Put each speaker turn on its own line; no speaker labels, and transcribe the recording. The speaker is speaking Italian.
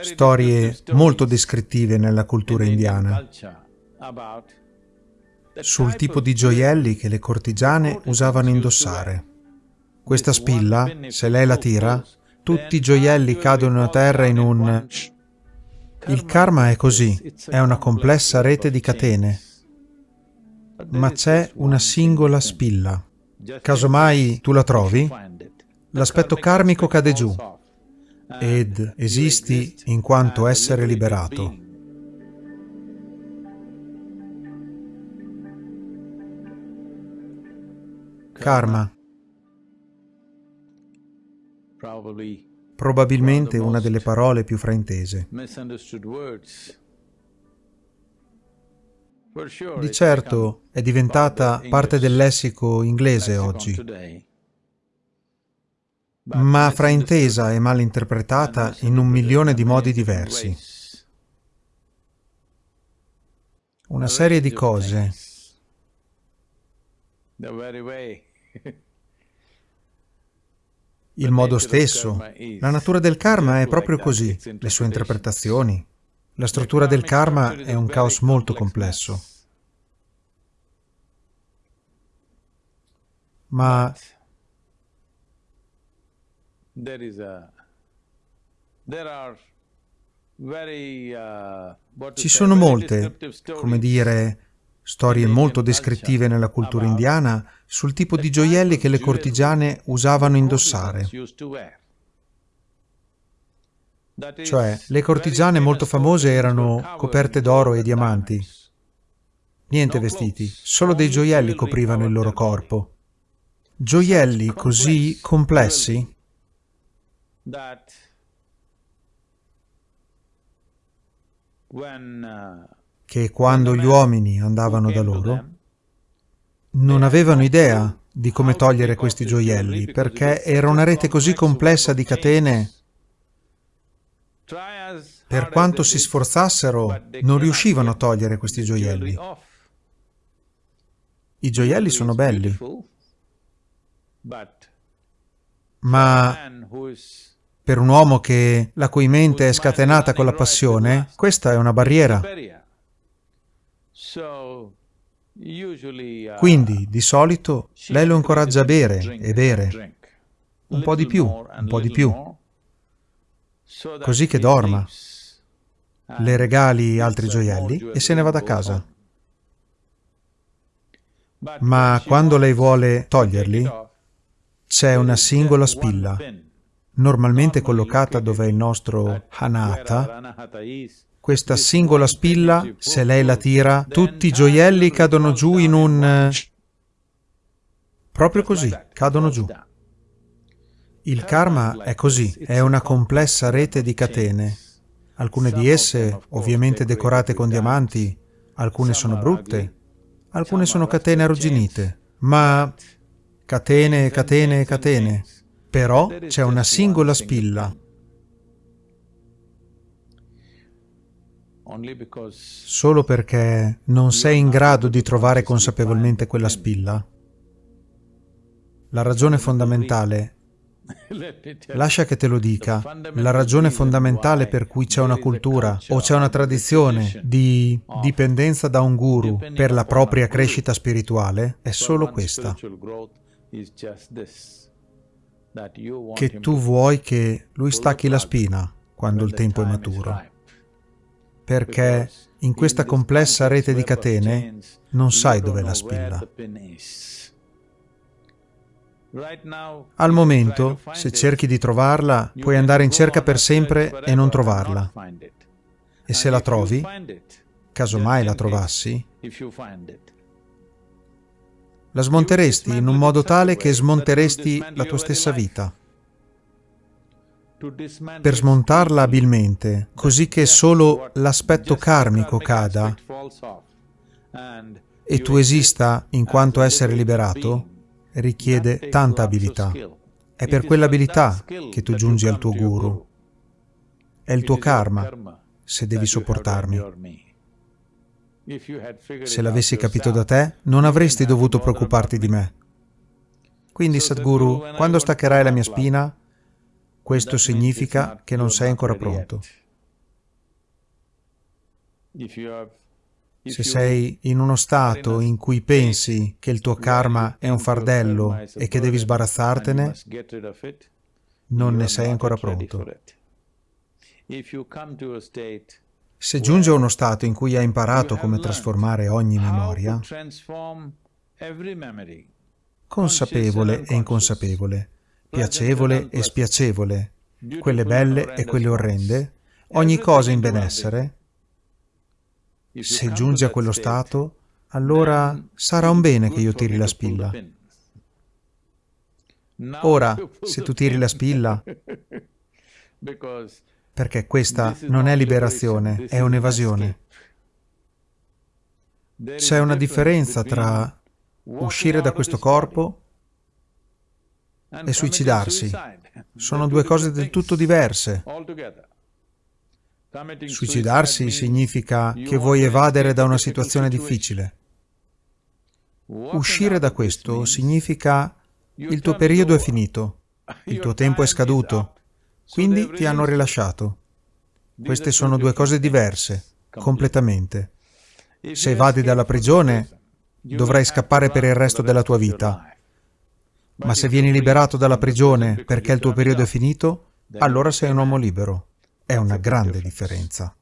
storie molto descrittive nella cultura indiana. sul tipo di gioielli che le cortigiane usavano indossare. Questa spilla, se lei la tira, tutti i gioielli cadono a terra in un... Il karma è così, è una complessa rete di catene, ma c'è una singola spilla. Casomai tu la trovi, l'aspetto karmico cade giù ed esisti in quanto essere liberato. Karma. Probabilmente una delle parole più fraintese. Di certo è diventata parte del lessico inglese oggi, ma fraintesa e mal interpretata in un milione di modi diversi. Una serie di cose. Il modo stesso. La natura del karma è proprio così, le sue interpretazioni. La struttura del karma è un caos molto complesso. Ma ci sono molte, come dire, storie molto descrittive nella cultura indiana sul tipo di gioielli che le cortigiane usavano indossare. Cioè, le cortigiane molto famose erano coperte d'oro e diamanti. Niente vestiti, solo dei gioielli coprivano il loro corpo. Gioielli così complessi che quando gli uomini andavano da loro non avevano idea di come togliere questi gioielli, perché era una rete così complessa di catene, per quanto si sforzassero, non riuscivano a togliere questi gioielli. I gioielli sono belli, ma per un uomo che la cui mente è scatenata con la passione, questa è una barriera. Quindi, di solito, lei lo incoraggia a bere e bere. Un po' di più, un po' di più. Così che dorma. Le regali altri gioielli e se ne va da casa. Ma quando lei vuole toglierli, c'è una singola spilla, normalmente collocata dove è il nostro Hanata, questa singola spilla, se lei la tira, tutti i gioielli cadono giù in un... Proprio così, cadono giù. Il karma è così, è una complessa rete di catene. Alcune di esse, ovviamente decorate con diamanti, alcune sono brutte, alcune sono catene arrugginite, ma catene, catene, catene. Però c'è una singola spilla Solo perché non sei in grado di trovare consapevolmente quella spilla? La ragione fondamentale, lascia che te lo dica, la ragione fondamentale per cui c'è una cultura o c'è una tradizione di dipendenza da un guru per la propria crescita spirituale è solo questa. Che tu vuoi che lui stacchi la spina quando il tempo è maturo. perché in questa complessa rete di catene non sai dov'è la spilla. Al momento, se cerchi di trovarla, puoi andare in cerca per sempre e non trovarla. E se la trovi, casomai la trovassi, la smonteresti in un modo tale che smonteresti la tua stessa vita per smontarla abilmente, così che solo l'aspetto karmico cada e tu esista in quanto essere liberato, richiede tanta abilità. È per quell'abilità che tu giungi al tuo guru. È il tuo karma se devi sopportarmi. Se l'avessi capito da te, non avresti dovuto preoccuparti di me. Quindi, Sadhguru, quando staccherai la mia spina, questo significa che non sei ancora pronto. Se sei in uno stato in cui pensi che il tuo karma è un fardello e che devi sbarazzartene, non ne sei ancora pronto. Se giunge a uno stato in cui hai imparato come trasformare ogni memoria, consapevole e inconsapevole, piacevole e spiacevole, quelle belle e quelle orrende, ogni cosa in benessere, se giungi a quello stato, allora sarà un bene che io tiri la spilla. Ora, se tu tiri la spilla, perché questa non è liberazione, è un'evasione. C'è una differenza tra uscire da questo corpo e suicidarsi. Sono due cose del tutto diverse. Suicidarsi significa che vuoi evadere da una situazione difficile. Uscire da questo significa il tuo periodo è finito, il tuo tempo è scaduto, quindi ti hanno rilasciato. Queste sono due cose diverse, completamente. Se evadi dalla prigione, dovrai scappare per il resto della tua vita. Ma se vieni liberato dalla prigione perché il tuo periodo è finito, allora sei un uomo libero. È una grande differenza.